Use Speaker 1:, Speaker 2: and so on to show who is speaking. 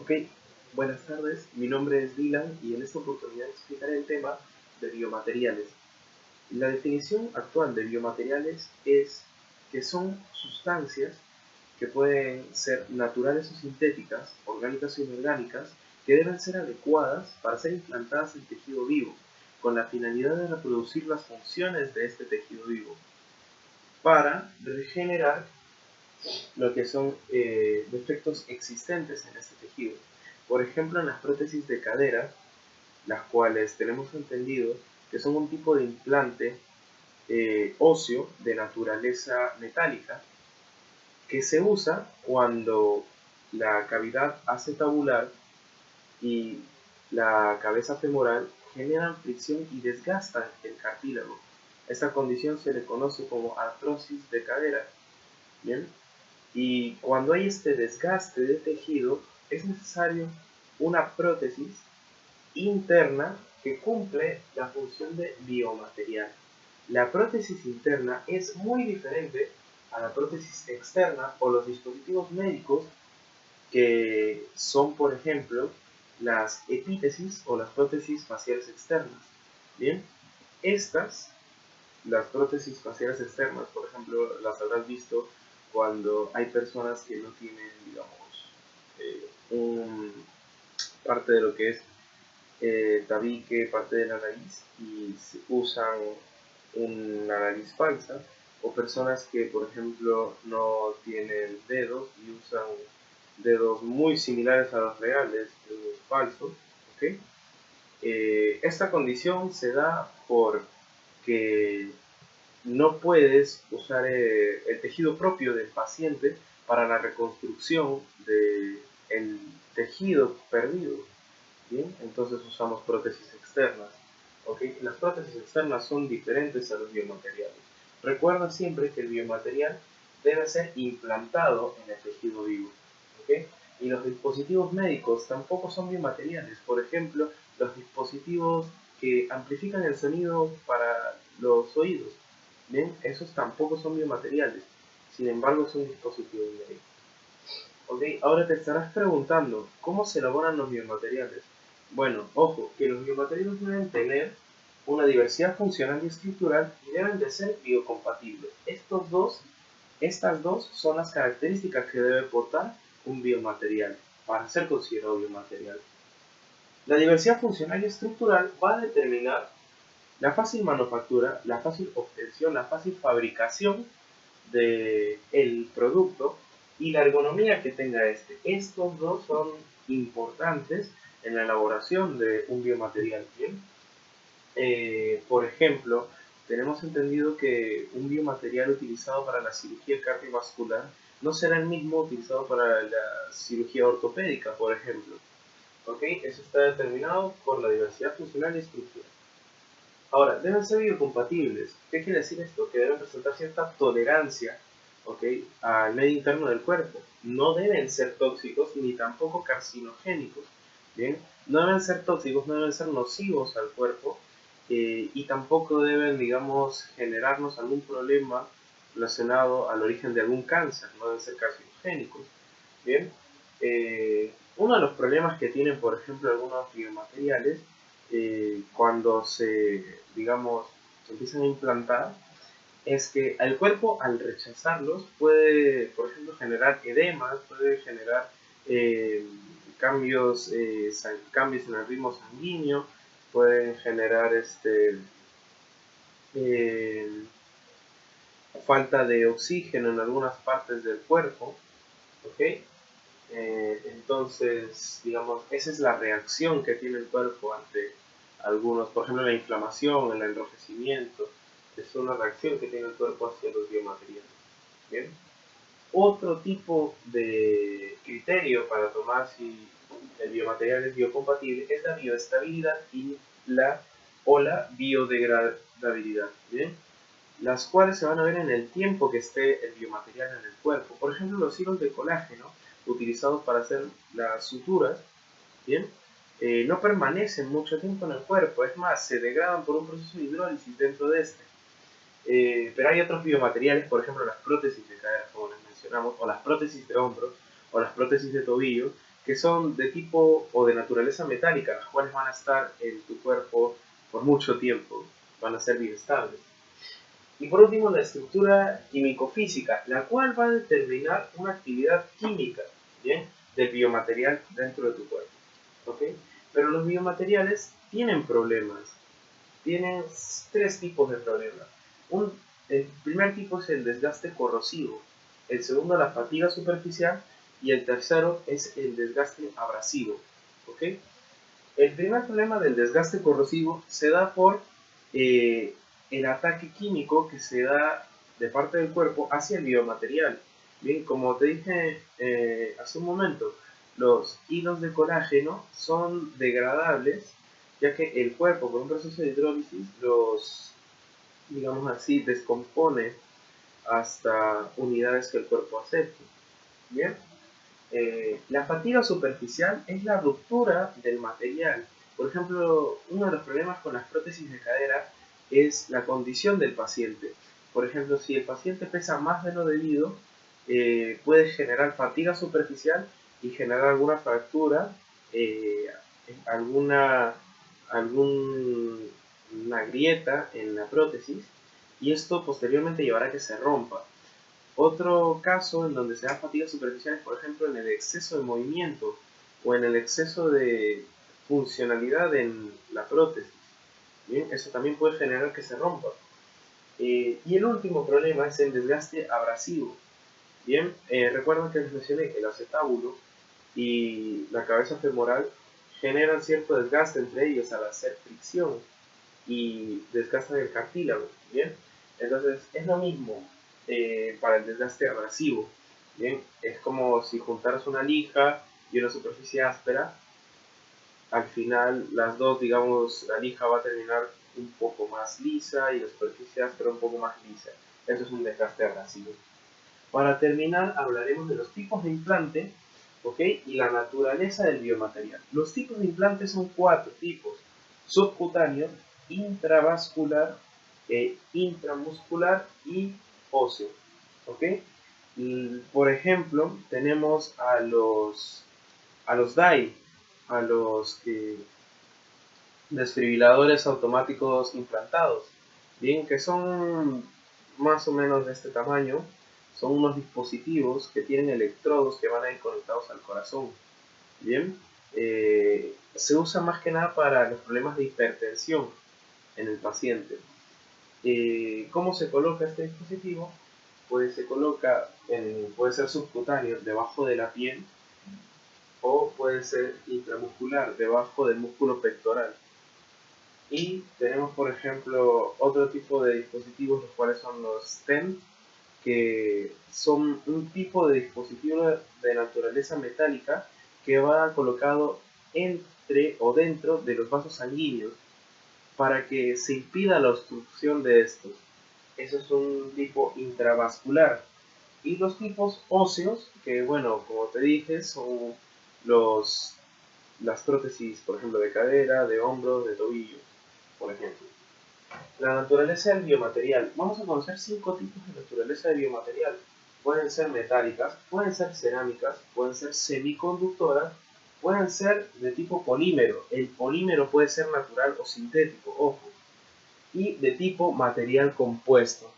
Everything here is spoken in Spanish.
Speaker 1: Ok, buenas tardes, mi nombre es Dylan y en esta oportunidad explicaré el tema de biomateriales. La definición actual de biomateriales es que son sustancias que pueden ser naturales o sintéticas, orgánicas o inorgánicas, que deben ser adecuadas para ser implantadas en tejido vivo, con la finalidad de reproducir las funciones de este tejido vivo, para regenerar lo que son eh, defectos existentes en este tejido. Por ejemplo, en las prótesis de cadera, las cuales tenemos entendido que son un tipo de implante eh, óseo de naturaleza metálica que se usa cuando la cavidad acetabular y la cabeza femoral generan fricción y desgastan el cartílago. Esta condición se le conoce como artrosis de cadera. ¿Bien? Y cuando hay este desgaste de tejido, es necesario una prótesis interna que cumple la función de biomaterial. La prótesis interna es muy diferente a la prótesis externa o los dispositivos médicos que son, por ejemplo, las epítesis o las prótesis faciales externas. Bien, estas, las prótesis faciales externas, por ejemplo, las habrás visto cuando hay personas que no tienen, digamos, eh, parte de lo que es eh, tabique, parte de la nariz y usan una nariz falsa, o personas que, por ejemplo, no tienen dedos y usan dedos muy similares a los reales, dedos falsos, eh, esta condición se da porque no puedes usar eh, el tejido propio del paciente para la reconstrucción del tejido perdido. ¿bien? Entonces usamos prótesis externas. ¿okay? Las prótesis externas son diferentes a los biomateriales. Recuerda siempre que el biomaterial debe ser implantado en el tejido vivo. ¿okay? Y los dispositivos médicos tampoco son biomateriales. Por ejemplo, los dispositivos que amplifican el sonido para los oídos. Bien, esos tampoco son biomateriales, sin embargo son dispositivos médicos. Ok, ahora te estarás preguntando, ¿cómo se elaboran los biomateriales? Bueno, ojo, que los biomateriales deben tener una diversidad funcional y estructural y deben de ser biocompatibles. Estos dos, estas dos son las características que debe portar un biomaterial para ser considerado biomaterial. La diversidad funcional y estructural va a determinar la fácil manufactura, la fácil obtención, la fácil fabricación del el producto y la ergonomía que tenga este. Estos dos son importantes en la elaboración de un biomaterial. Eh, por ejemplo, tenemos entendido que un biomaterial utilizado para la cirugía cardiovascular no será el mismo utilizado para la cirugía ortopédica, por ejemplo. ¿Ok? Eso está determinado por la diversidad funcional y estructural. Ahora, deben ser biocompatibles. ¿Qué quiere decir esto? Que deben presentar cierta tolerancia al medio interno del cuerpo. No deben ser tóxicos ni tampoco carcinogénicos. ¿bien? No deben ser tóxicos, no deben ser nocivos al cuerpo eh, y tampoco deben, digamos, generarnos algún problema relacionado al origen de algún cáncer. No deben ser carcinogénicos. ¿bien? Eh, uno de los problemas que tienen, por ejemplo, algunos biomateriales eh, cuando se, digamos, se empiezan a implantar, es que el cuerpo al rechazarlos puede, por ejemplo, generar edemas, puede generar eh, cambios, eh, cambios en el ritmo sanguíneo, pueden generar este, falta de oxígeno en algunas partes del cuerpo, ¿ok? entonces, digamos, esa es la reacción que tiene el cuerpo ante algunos, por ejemplo, la inflamación, el enrojecimiento, es una reacción que tiene el cuerpo hacia los biomateriales. ¿Bien? Otro tipo de criterio para tomar si el biomaterial es biocompatible es la bioestabilidad y la, o la biodegradabilidad. ¿Bien? Las cuales se van a ver en el tiempo que esté el biomaterial en el cuerpo. Por ejemplo, los hilos de colágeno utilizados para hacer las suturas, ¿bien? Eh, no permanecen mucho tiempo en el cuerpo, es más, se degradan por un proceso de hidrólisis dentro de este. Eh, pero hay otros biomateriales, por ejemplo las prótesis de cadera, como les mencionamos, o las prótesis de hombros, o las prótesis de tobillo, que son de tipo o de naturaleza metálica, las cuales van a estar en tu cuerpo por mucho tiempo, van a ser estables. Y por último, la estructura químico-física, la cual va a determinar una actividad química ¿bien? del biomaterial dentro de tu cuerpo. ¿okay? Pero los biomateriales tienen problemas, tienen tres tipos de problemas. Un, el primer tipo es el desgaste corrosivo, el segundo la fatiga superficial y el tercero es el desgaste abrasivo. ¿okay? El primer problema del desgaste corrosivo se da por eh, el ataque químico que se da de parte del cuerpo hacia el biomaterial. Bien, como te dije eh, hace un momento, los hilos de colágeno son degradables ya que el cuerpo por un proceso de hidrólisis los, digamos así, descompone hasta unidades que el cuerpo acepte. Bien, eh, la fatiga superficial es la ruptura del material. Por ejemplo, uno de los problemas con las prótesis de cadera es la condición del paciente. Por ejemplo, si el paciente pesa más de lo debido, eh, puede generar fatiga superficial y generar alguna fractura, eh, alguna, alguna grieta en la prótesis y esto posteriormente llevará a que se rompa. Otro caso en donde se da fatiga superficial es, por ejemplo, en el exceso de movimiento o en el exceso de funcionalidad en la prótesis. Bien, eso también puede generar que se rompa. Eh, y el último problema es el desgaste abrasivo. Bien, eh, recuerden que les mencioné el acetábulo y la cabeza femoral generan cierto desgaste entre ellos al hacer fricción y desgastan el cartílago. Bien, entonces es lo mismo eh, para el desgaste abrasivo. Bien, es como si juntaras una lija y una superficie áspera. Al final, las dos, digamos, la lija va a terminar un poco más lisa y la superficie áspera un poco más lisa. Eso es un desgaste abrasivo. Para terminar, hablaremos de los tipos de implante y la naturaleza del biomaterial. Los tipos de implante son cuatro tipos: subcutáneo, intravascular, eh, intramuscular y óseo. ¿ok? por ejemplo, tenemos a los, a los DAI, a los desfibriladores automáticos implantados, bien, que son más o menos de este tamaño, son unos dispositivos que tienen electrodos que van a ir conectados al corazón, bien, eh, se usa más que nada para los problemas de hipertensión en el paciente. Eh, ¿Cómo se coloca este dispositivo? Pues se coloca, en, puede ser subcutáneo, debajo de la piel, o puede ser intramuscular, debajo del músculo pectoral. Y tenemos, por ejemplo, otro tipo de dispositivos, los cuales son los STEM, que son un tipo de dispositivo de naturaleza metálica que va colocado entre o dentro de los vasos sanguíneos para que se impida la obstrucción de estos. Eso es un tipo intravascular. Y los tipos óseos, que bueno, como te dije, son los, las prótesis, por ejemplo, de cadera, de hombro, de tobillo, por ejemplo. La naturaleza del biomaterial. Vamos a conocer cinco tipos de naturaleza de biomaterial. Pueden ser metálicas, pueden ser cerámicas, pueden ser semiconductoras, pueden ser de tipo polímero. El polímero puede ser natural o sintético, ojo. Y de tipo material compuesto.